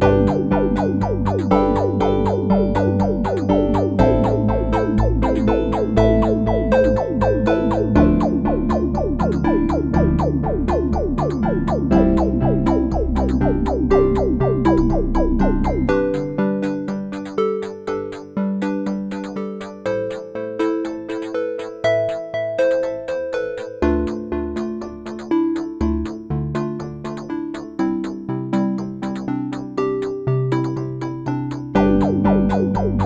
Música 动动动。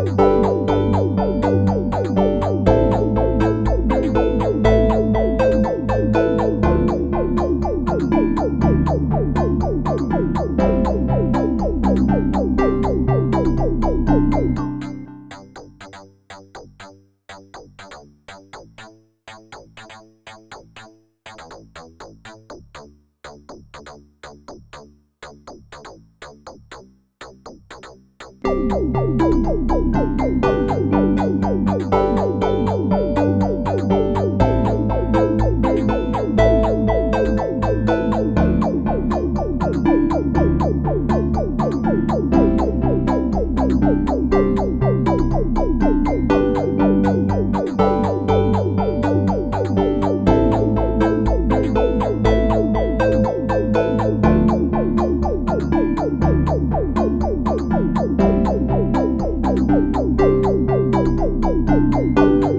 Bye.